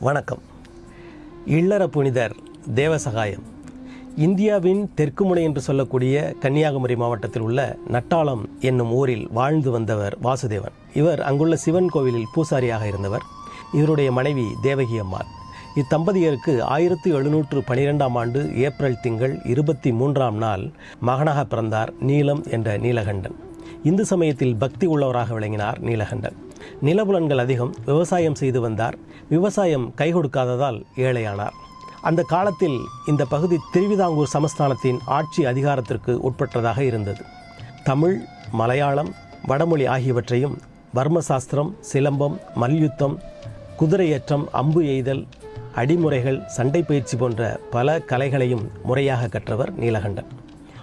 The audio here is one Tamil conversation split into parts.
வணக்கம். இல்லற புனிதர் தேவசகாயம். இந்தியாவின் தெற்கு முனை என்று சொல்லக்கூடிய கன்னியாகுமரி மாவட்டத்தில் உள்ள நட்டாளம் என்னும் ஊரில் வாழ்ந்து வந்தவர் வாசுதேவன். இவர் அங்குள்ள சிவன் கோவிலில் பூசாரியாக இருந்தவர். இவருடைய மனைவி தேவகி அம்மாள். இத்தம்பதியருக்கு ஆயிரத்தி எழுநூற்று பனிரெண்டாம் ஆண்டு ஏப்ரல் திங்கள் இருபத்தி மூன்றாம் நாள் மகனாக பிறந்தார் நீலம் என்ற நீலகண்டன். இந்து சமயத்தில் பக்தி உள்ளவராக விளங்கினார் நீலகண்டன். நிலபுலன்கள் அதிகம் விவசாயம் செய்து வந்தார். விவசாயம் கை கொடுக்காததால் ஏழையானார். அந்த காலத்தில் இந்த பகுதி திருவிதாங்கூர் சமஸ்தானத்தின் ஆட்சி அதிகாரத்திற்கு உட்பட்டதாக இருந்தது. தமிழ் மலையாளம் வடமொழி ஆகியவற்றையும் வர்மசாஸ்திரம் சிலம்பம் மல்யுத்தம் குதிரையேற்றம் அம்பு எய்தல் அடிமுறைகள் சண்டை பயிற்சி போன்ற பல கலைகளையும் முறையாக கற்றவர் நீலகண்டன்.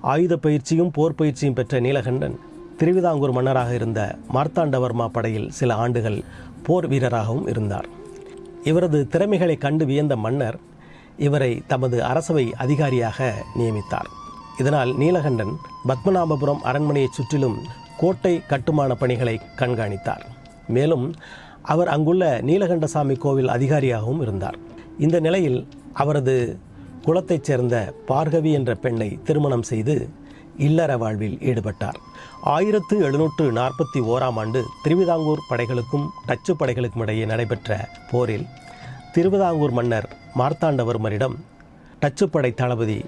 ஆயுத பயிற்சியும் போர் பயிற்சியும் பெற்ற நீலகண்டன் திருவிதாங்கூர் மன்னராக இருந்த மார்த்தாண்டவர்மா படையில் சில ஆண்டுகள் போர் வீரராகவும் இருந்தார். இவரது திறமைகளை கண்டு வியந்த மன்னர் இவரை தமது அரசவை அதிகாரியாக நியமித்தார். இதனால் நீலகண்டன் பத்மநாபபுரம் அரண்மனையைச் சுற்றிலும் கோட்டை கட்டுமான பணிகளை கண்காணித்தார். மேலும் அவர் அங்குள்ள நீலகண்டசாமி கோவில் அதிகாரியாகவும் இருந்தார். இந்த நிலையில் அவரது குலத்தைச் சேர்ந்த பார்கவி என்ற பெண்ணை திருமணம் செய்து இல்லற வாழ்வில் ஈடுபட்டார். ஆயிரத்து எழுநூற்று நாற்பத்தி ஓராம் ஆண்டு திருவிதாங்கூர் படைகளுக்கும் டச்சு படைகளுக்கும் இடையே நடைபெற்ற போரில் திருவிதாங்கூர் மன்னர் மார்த்தாண்டவர்மரிடம் டச்சு படை தளபதி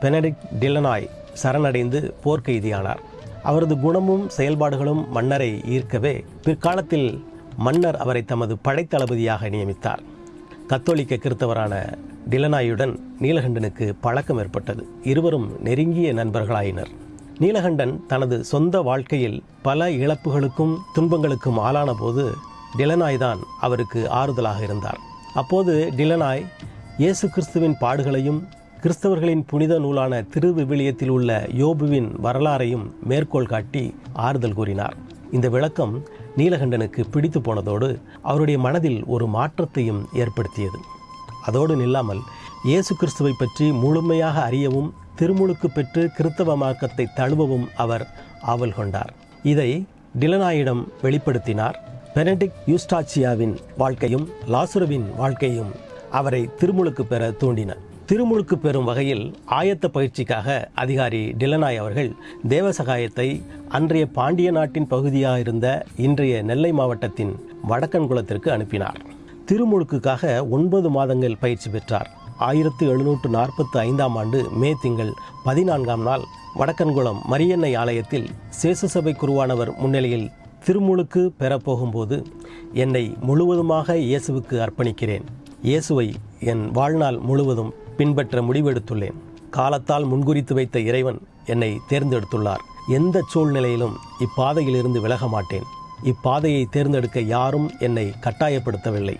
பெனடிக் டில்லனாய் சரணடைந்து போர்க்கைதியானார் அவரது குணமும் செயல்பாடுகளும் மன்னரை ஈர்க்கவே பிற்காலத்தில் மன்னர் அவரை தமது படைத்தளபதியாக நியமித்தார். கத்தோலிக்க கிறித்தவரான டிலனாயுடன் நீலகண்டனுக்கு பழக்கம் ஏற்பட்டது. இருவரும் நெருங்கிய நண்பர்களாயினர். நீலகண்டன் தனது சொந்த வாழ்க்கையில் பல இழப்புகளுக்கும் துன்பங்களுக்கும் ஆளான போது டிலனாய் தான் அவருக்கு ஆறுதலாக இருந்தார். அப்போது டிலனாய் இயேசு கிறிஸ்துவின் பாடுகளையும் கிறிஸ்தவர்களின் புனித நூலான திருவிவிலியத்தில் உள்ள யோபுவின் வரலாறையும் மேற்கோள் காட்டி ஆறுதல் கூறினார். இந்த விளக்கம் நீலகண்டனுக்கு பிடித்து போனதோடு அவருடைய மனதில் ஒரு மாற்றத்தையும் ஏற்படுத்தியது. அதோடு நில்லாமல் இயேசு கிறிஸ்துவை பற்றி முழுமையாக அறியவும் திருமுழுக்கு பெற்று கிறித்தவ மார்க்கத்தை தழுவவும் அவர் ஆவல் கொண்டார். இதை டிலனாயிடம் வெளிப்படுத்தினார். பெனடிக் யூஸ்டாச்சியாவின் வாழ்க்கையும் லாசுரவின் வாழ்க்கையும் அவரை திருமுழுக்கு பெற தூண்டின. திருமுழுக்கு பெறும் வகையில் ஆயத்த பயிற்சிக்காக அதிகாரி டிலனாய் அவர்கள் தேவசகாயத்தை அன்றைய பாண்டிய நாட்டின் பகுதியாக இருந்த இன்றைய நெல்லை மாவட்டத்தின் வடக்கன்குளத்திற்கு அனுப்பினார். திருமுழுக்குக்காக ஒன்பது மாதங்கள் பயிற்சி பெற்றார். ஆயிரத்து எழுநூற்று நாற்பத்தி ஐந்தாம் ஆண்டு மே திங்கள் பதினான்காம் நாள் வடக்கன்குளம் மரியன்னை ஆலயத்தில் சேசுசபை குருவானவர் முன்னிலையில் திருமுழுக்கு பெறப்போகும்போது என்னை முழுவதுமாக இயேசுவுக்கு அர்ப்பணிக்கிறேன். இயேசுவை என் வாழ்நாள் முழுவதும் பின்பற்ற முடிவெடுத்துள்ளேன். காலத்தால் முன்குறித்து வைத்த இறைவன் என்னை தேர்ந்தெடுத்துள்ளார். எந்த சூழ்நிலையிலும் இப்பாதையிலிருந்து விலக மாட்டேன். இப்பாதையை தேர்ந்தெடுக்க யாரும் என்னை கட்டாயப்படுத்தவில்லை.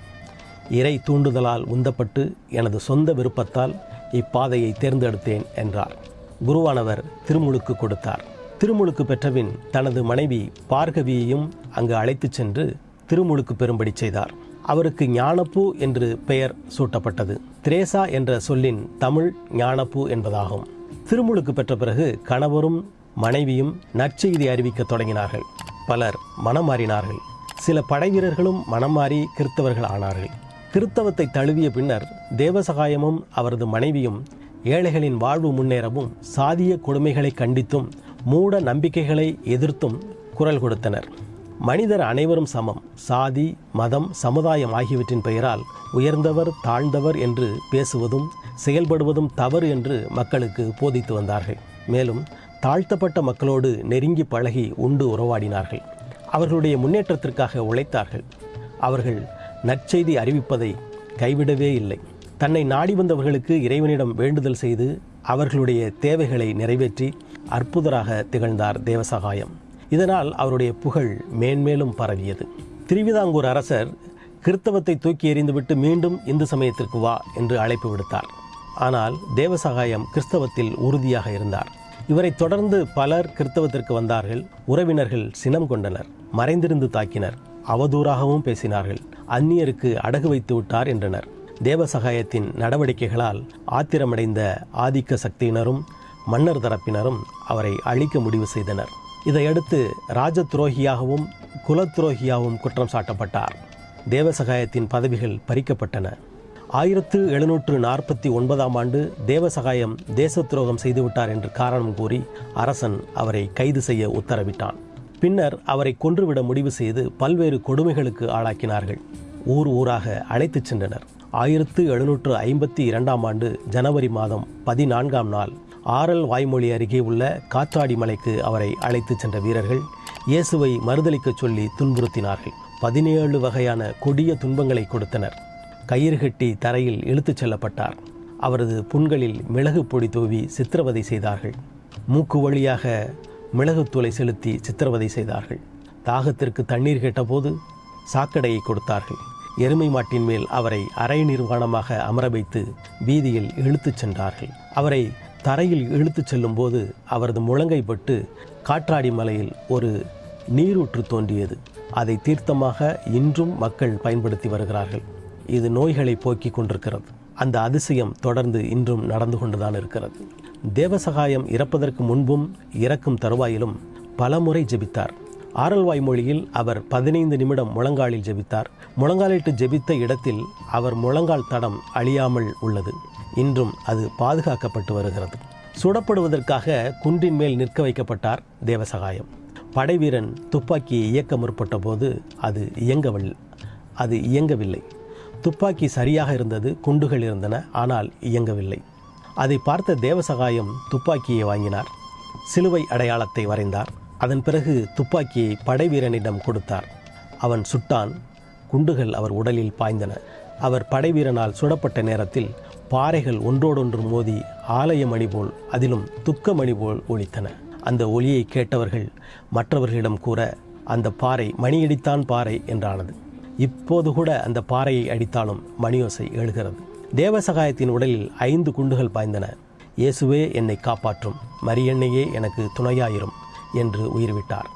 இறை தூண்டுதலால் உந்தப்பட்டு எனது சொந்த விருப்பத்தால் இப்பாதையை தேர்ந்தெடுத்தேன் என்றார். குருவானவர் திருமுழுக்கு கொடுத்தார். திருமுழுக்கு பெற்றபின் தனது மனைவி பார்கவியையும் அங்கு அழைத்துச் சென்று திருமுழுக்கு பெறும்படி செய்தார். அவருக்கு ஞானப்பூ என்று பெயர் சூட்டப்பட்டது. திரேசா என்ற சொல்லின் தமிழ் ஞானப்பூ என்பதாகும். திருமுழுக்கு பெற்ற பிறகு கணவரும் மனைவியும் நற்செய்தி அறிவிக்க தொடங்கினார்கள். பலர் மனம் மாறினார்கள் சில படை வீரர்களும் மனம் மாறி கிறித்தவர்கள் ஆனார்கள் கிறித்தவத்தை தழுவிய பின்னர் தேவசகாயமும் அவரது மனைவியும் ஏழைகளின் வாழ்வு முன்னேறவும் சாதிய கொடுமைகளை கண்டித்தும் மூட நம்பிக்கைகளை எதிர்த்தும் குரல் கொடுத்தனர். மனிதர் அனைவரும் சமம். சாதி மதம் சமுதாயம் ஆகியவற்றின் பெயரால் உயர்ந்தவர் தாழ்ந்தவர் என்று பேசுவதும் செயல்படுவதும் தவறு என்று மக்களுக்கு போதித்து வந்தார்கள். மேலும் தாழ்த்தப்பட்ட மக்களோடு நெருங்கி பழகி உண்டு உறவாடினார்கள். அவர்களுடைய முன்னேற்றத்திற்காக உழைத்தார்கள். அவர்கள் நற்செய்தி அறிவிப்பதை கைவிடவே இல்லை. தன்னை நாடி வந்தவர்களுக்கு இறைவனிடம் வேண்டுதல் செய்து அவர்களுடைய தேவைகளை நிறைவேற்றி அற்புதராக திகழ்ந்தார் தேவசகாயம். இதனால் அவருடைய புகழ் மேன்மேலும் பரவியது. திருவிதாங்கூர் அரசர் கிறித்தவத்தை தூக்கி எறிந்துவிட்டு மீண்டும் இந்து சமயத்திற்கு வா என்று அழைப்பு விடுத்தார். ஆனால் தேவசகாயம் கிறிஸ்தவத்தில் உறுதியாக இருந்தார். இவரை தொடர்ந்து பலர் கிறித்தவத்திற்கு வந்தார்கள். உறவினர்கள் சினம் கொண்டனர். மறைந்திருந்து தாக்கினர். அவதூறாகவும் பேசினார்கள். அந்நியருக்கு அடகு வைத்து விட்டார் என்றனர். தேவசகாயத்தின் நடவடிக்கைகளால் ஆத்திரமடைந்த ஆதிக்க சக்தியினரும் மன்னர் தரப்பினரும் அவரை அழிக்க முடிவு செய்தனர். இதையடுத்து ராஜ துரோகியாகவும் குலத்ரோகியாகவும் குற்றம் சாட்டப்பட்டார். தேவசகாயத்தின் பதவிகள் பறிக்கப்பட்டன. ஆயிரத்து எழுநூற்று நாற்பத்தி ஒன்பதாம் ஆண்டு தேவசகாயம் தேச துரோகம் செய்துவிட்டார் என்று காரணம் கூறி அரசன் அவரை கைது செய்ய உத்தரவிட்டான். பின்னர் அவரை கொன்றுவிட முடிவு செய்து பல்வேறு கொடுமைகளுக்கு ஆளாக்கினார்கள். ஊர் ஊராக அழைத்துச் சென்றனர். ஆயிரத்து எழுநூற்று ஐம்பத்தி இரண்டாம் ஆண்டு ஜனவரி மாதம் பதினான்காம் நாள் ஆரல் வாய்மொழி அருகே உள்ள காற்றாடி மலைக்கு அவரை அழைத்துச் சென்ற வீரர்கள் இயேசுவை மறுதளிக்கச் சொல்லி துன்புறுத்தினார்கள். பதினேழு வகையான கொடிய துன்பங்களை கொடுத்தனர். கயிறு கட்டி தரையில் இழுத்துச் செல்லப்பட்டார். அவரது புண்களில் மிளகு பொடி தூவி சித்திரவதை செய்தார்கள். மூக்கு வழியாக மிளகுத்தூளை செலுத்தி சித்திரவதை செய்தார்கள். தாகத்திற்கு தண்ணீர் கேட்டபோது சாக்கடையை கொடுத்தார்கள். எருமை மாட்டின் மேல் அவரை அரை நிர்வாணமாக அமர வைத்து வீதியில் இழுத்துச் சென்றார்கள். அவரை தரையில் இழுத்துச் செல்லும்போது அவரது முழங்கை பட்டு காற்றாடி மலையில் ஒரு நீரூற்று தோன்றியது. அதை தீர்த்தமாக இன்றும் மக்கள் பயன்படுத்தி வருகிறார்கள். இது நோய்களை போக்கிக் கொண்டிருக்கிறது. அந்த அதிசயம் தொடர்ந்து இன்றும் நடந்து கொண்டுதான் இருக்கிறது. தேவசகாயம் இறப்பதற்கு முன்பும் இறக்கும் தருவாயிலும் பலமுறை ஜெபித்தார். ஆரல்வாய் மொழியில் அவர் பதினைந்து நிமிடம் முழங்காலில் ஜெபித்தார். முழங்காலிட்டு ஜெபித்த இடத்தில் அவர் முழங்கால் தடம் அழியாமல் உள்ளது. இன்றும் அது பாதுகாக்கப்பட்டு வருகிறது. சுடப்படுவதற்காக குன்றின் மேல் நிற்க வைக்கப்பட்டார் தேவசகாயம். படைவீரன் துப்பாக்கியை இயக்க முற்பட்ட போது அது இயங்கவில்லை அது இயங்கவில்லை. துப்பாக்கி சரியாக இருந்தது குண்டுகள் இருந்தன ஆனால் இயங்கவில்லை. அதை பார்த்த தேவசகாயம் துப்பாக்கியை வாங்கினார். சிலுவை அடையாளத்தை வரைந்தார். அதன் பிறகு துப்பாக்கியை படைவீரனிடம் கொடுத்தார். அவன் சுட்டான். குண்டுகள் அவர் உடலில் பாய்ந்தன. அவர் படைவீரனால் சுடப்பட்ட நேரத்தில் பாறைகள் ஒன்றோடொன்று மோதி ஆலய மணி போல் அதிலும் துக்க மணி போல் ஒலித்தன. அந்த ஒலியை கேட்டவர்கள் மற்றவர்களிடம் கூற அந்த பாறை மணியடித்தான் பாறை என்றானது. இப்போது கூட அந்த பாறையை அடித்தாலும் மணியோசை எழுகிறது. தேவசகாயத்தின் உடலில் ஐந்து குண்டுகள் பாய்ந்தன. இயேசுவே என்னை காப்பாற்றும். மரியன்னையே எனக்கு துணையாயிரும் என்று உயிர்விட்டார்.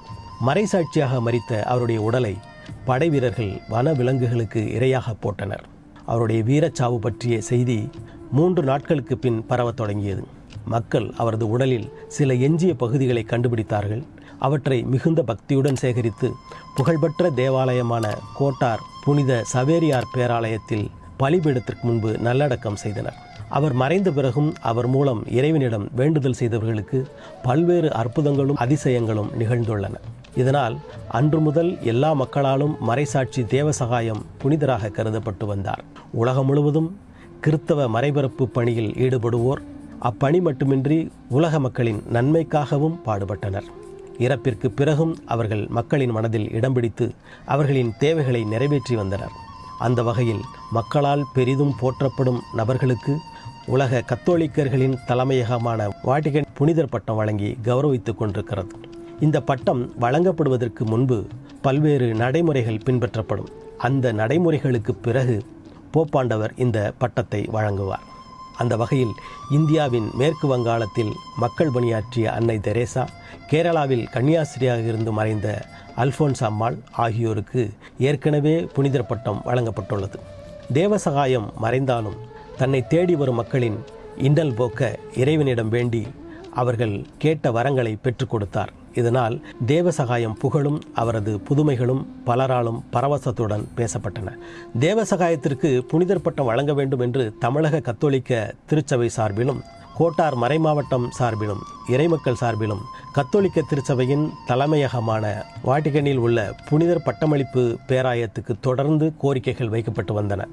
மறைசாட்சியாக மறித்த அவருடைய உடலை படைவீரர்கள் வன விலங்குகளுக்கு இரையாக போட்டனர். அவருடைய வீரச்சாவு பற்றிய செய்தி மூன்று நாட்களுக்கு பின் பரவத் தொடங்கியது. மக்கள் அவரது உடலில் சில எஞ்சிய பகுதிகளை கண்டுபிடித்தார்கள். அவற்றை மிகுந்த பக்தியுடன் சேகரித்து புகழ்பெற்ற தேவாலயமான கோட்டார் புனித சவேரியார் பேராலயத்தில் பலிபீடத்திற்கு முன்பு நல்லடக்கம் செய்தனர். அவர் மறைந்த பிறகும் அவர் மூலம் இறைவனிடம் வேண்டுதல் செய்தவர்களுக்கு பல்வேறு அற்புதங்களும் அதிசயங்களும் நிகழ்ந்துள்ளன. இதனால் அன்று முதல் எல்லா மக்களாலும் மறைசாட்சி தேவசகாயம் புனிதராக கருதப்பட்டு வந்தார். உலகம் முழுவதும் கிறித்தவ மறைபரப்பு பணியில் ஈடுபடுவோர் அப்பணி மட்டுமின்றி உலக மக்களின் நன்மைக்காகவும் பாடுபட்டனர். இறப்பிற்கு பிறகும் அவர்கள் மக்களின் மனதில் இடம் பிடித்து அவர்களின் தேவைகளை நிறைவேற்றி வந்தனர். அந்த வகையில் மக்களால் பெரிதும் போற்றப்படும் நபர்களுக்கு உலக கத்தோலிக்கர்களின் தலைமையகமான வாட்டிகன் புனிதர் பட்டம் வழங்கி கௌரவித்துக் கொண்டிருக்கிறது. இந்த பட்டம் வழங்கப்படுவதற்கு முன்பு பல்வேறு நடைமுறைகள் பின்பற்றப்படும். அந்த நடைமுறைகளுக்கு பிறகு போப்பாண்டவர் இந்த பட்டத்தை வழங்குவார். அந்த வகையில் இந்தியாவின் மேற்கு வங்காளத்தில் மக்கள் பணியாற்றிய அன்னை தெரேசா கேரளாவில் கன்னியாஸ்திரியாக இருந்து மறைந்த அல்போன்ஸ் அம்மாள் ஆகியோருக்கு ஏற்கனவே புனிதர் பட்டம் வழங்கப்பட்டுள்ளது. தேவசகாயம் மறைந்தாலும் தன்னை தேடி வரும் மக்களின் இன்னல் போக்க இறைவனிடம் வேண்டி அவர்கள் கேட்ட வரங்களை பெற்றுக் கொடுத்தார். இதனால் தேவசகாயம் புகழும் அவரது புதுமைகளும் பலராலும் பரவசத்துடன் பேசப்பட்டன. தேவசகாயத்திற்கு புனிதர் பட்டம் வழங்க வேண்டும் என்று தமிழக கத்தோலிக்க திருச்சபை சார்பிலும் கோட்டார் மறைமாவட்டம் சார்பிலும் இறைமக்கள் சார்பிலும் கத்தோலிக்க திருச்சபையின் தலைமையகமான வாட்டிகனில் உள்ள புனிதர் பட்டமளிப்பு பேராயத்துக்கு தொடர்ந்து கோரிக்கைகள் வைக்கப்பட்டு வந்தன.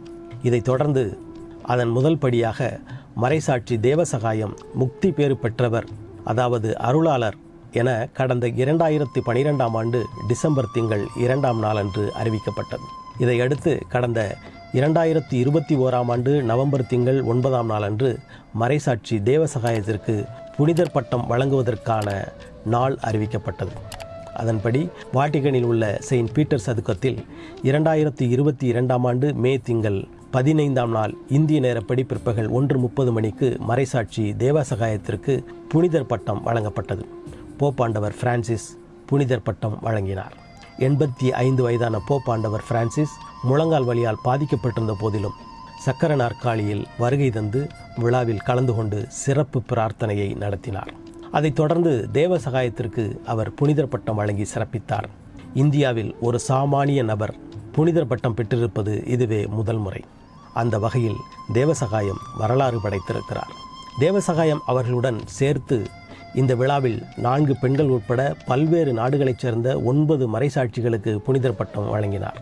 இதைத் தொடர்ந்து அதன் முதல் படியாக மறைசாட்சி தேவசகாயம் முக்தி பேறு பெற்றவர் அதாவது அருளாளர் என கடந்த இரண்டாயிரத்தி பனிரெண்டாம் ஆண்டு டிசம்பர் திங்கள் இரண்டாம் நாளன்று அறிவிக்கப்பட்டது. இதையடுத்து கடந்த இரண்டாயிரத்தி இருபத்தி ஓராம் ஆண்டு நவம்பர் திங்கள் ஒன்பதாம் நாளன்று மறைசாட்சி தேவசகாயத்திற்கு புனிதர் பட்டம் வழங்குவதற்கான நாள் அறிவிக்கப்பட்டது. அதன்படி வாட்டிகனில் உள்ள செயின்ட் பீட்டர் சதுக்கத்தில் இரண்டாயிரத்தி இருபத்தி இரண்டாம் ஆண்டு மே திங்கள் பதினைந்தாம் நாள் இந்திய நேரப்படி பிற்பகல் ஒன்று முப்பது மணிக்கு மறைசாட்சி தேவசகாயத்திற்கு புனிதர் பட்டம் வழங்கப்பட்டது. போப்பாண்டவர் பிரான்சிஸ் புனிதர் பட்டம் வழங்கினார். எண்பத்தி ஐந்து வயதான போப்பாண்டவர் பிரான்சிஸ் முழங்கால் வழியால் பாதிக்கப்பட்டிருந்த போதிலும் சக்கர நாற்காலியில் வருகை தந்து விழாவில் கலந்து கொண்டு சிறப்பு பிரார்த்தனையை நடத்தினார். அதைத் தொடர்ந்து தேவ சகாயத்திற்கு அவர் புனிதர் பட்டம் வழங்கி சிறப்பித்தார். இந்தியாவில் ஒரு சாமானிய நபர் புனிதர் பட்டம் பெற்றிருப்பது இதுவே முதல் முறை. அந்த வகையில் தேவசகாயம் வரலாறு படைத்திருக்கிறார். தேவசகாயம் அவர்களுடன் சேர்த்து இந்த விழாவில் நான்கு பெண்கள் உட்பட பல்வேறு நாடுகளைச் சேர்ந்த ஒன்பது மறைசாட்சிகளுக்கு புனிதர் பட்டம் வழங்கினார்.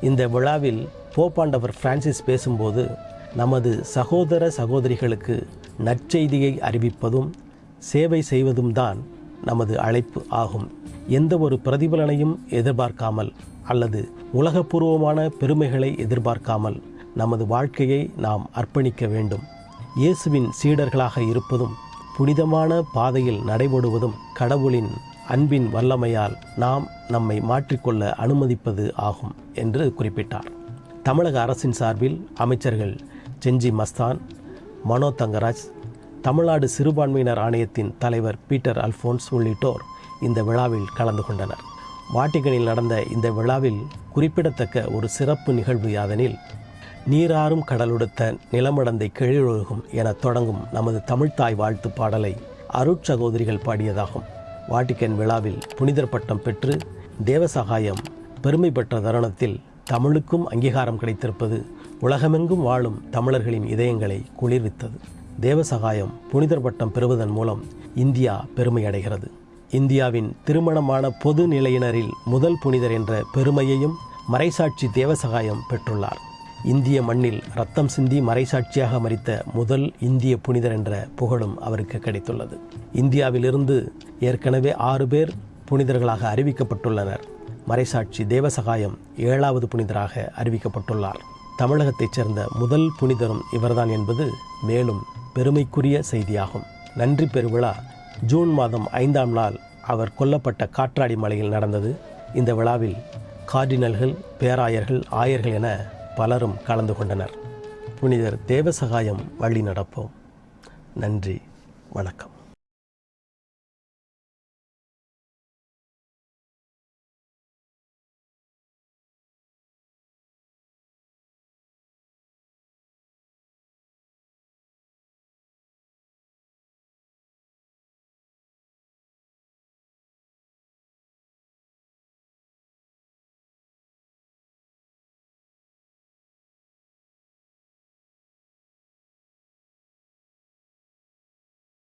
இந்த விழாவில் போப்பாண்டவர் பிரான்சிஸ் பேசும்போது நமது சகோதர சகோதரிகளுக்கு நற்செய்தியை அறிவிப்பதும் சேவை செய்வதும் தான் நமது அழைப்பு ஆகும். எந்த ஒரு பிரதிபலனையும் எதிர்பார்க்காமல் அல்லது உலகபூர்வமான பெருமைகளை எதிர்பார்க்காமல் நமது வாழ்க்கையை நாம் அர்ப்பணிக்க வேண்டும். இயேசுவின் சீடர்களாக இருப்பதும் புனிதமான பாதையில் நடைபெடுவதும் கடவுளின் அன்பின் வல்லமையால் நாம் நம்மை மாற்றிக்கொள்ள அனுமதிப்பது ஆகும் என்று குறிப்பிட்டார். தமிழக அரசின் சார்பில் அமைச்சர்கள் செஞ்சி மஸ்தான் மனோ தங்கராஜ் தமிழ்நாடு சிறுபான்மையினர் ஆணையத்தின் தலைவர் பீட்டர் அல்ஃபோன்ஸ் உள்ளிட்டோர் இந்த விழாவில் கலந்து கொண்டனர். வாட்டிகனில் நடந்த இந்த விழாவில் குறிப்பிடத்தக்க ஒரு சிறப்பு நிகழ்வு யாதெனில் நீராறும் கடலுடுத்த நிலமடந்தை கெழிலொழுகும் என தொடங்கும் நமது தமிழ்த்தாய் வாழ்த்து பாடலை அருட்சகோதரிகள் பாடியதாகும். வாட்டிக்கன் விழாவில் புனிதர் பட்டம் பெற்று தேவசகாயம் பெருமை பெற்ற தருணத்தில் தமிழுக்கும் அங்கீகாரம் கிடைத்திருப்பது உலகமெங்கும் வாழும் தமிழர்களின் இதயங்களை குளிர்வித்தது. தேவசகாயம் புனிதர் பட்டம் பெறுவதன் மூலம் இந்தியா பெருமை அடைகிறது. இந்தியாவின் திருமணமான பொது நிலையினரில் முதல் புனிதர் என்ற பெருமையையும் மறைசாட்சி தேவசகாயம் பெற்றுள்ளார். இந்திய மண்ணில் ரத்தம் சிந்தி மறைசாட்சியாக மறித்த முதல் இந்திய புனிதர் என்ற புகழும் அவருக்கு கிடைத்துள்ளது. இந்தியாவிலிருந்து ஏற்கனவே ஆறு பேர் புனிதர்களாக அறிவிக்கப்பட்டுள்ளனர். மறைசாட்சி தேவசகாயம் ஏழாவது புனிதராக அறிவிக்கப்பட்டுள்ளார். தமிழகத்தைச் சேர்ந்த முதல் புனிதரும் இவர்தான் என்பது மேலும் பெருமைக்குரிய செய்தியாகும். நன்றி பெருவிழா ஜூன் மாதம் ஐந்தாம் நாள் அவர் கொல்லப்பட்ட காற்றாடி மலையில் நடந்தது. இந்த விழாவில் கார்டினல்கள் பேராயர்கள் ஆயர்கள் என பலரும் கலந்து கொண்டனர். புனிதர் தேவசகாயம் வழி நடப்போம் நன்றி. வணக்கம்.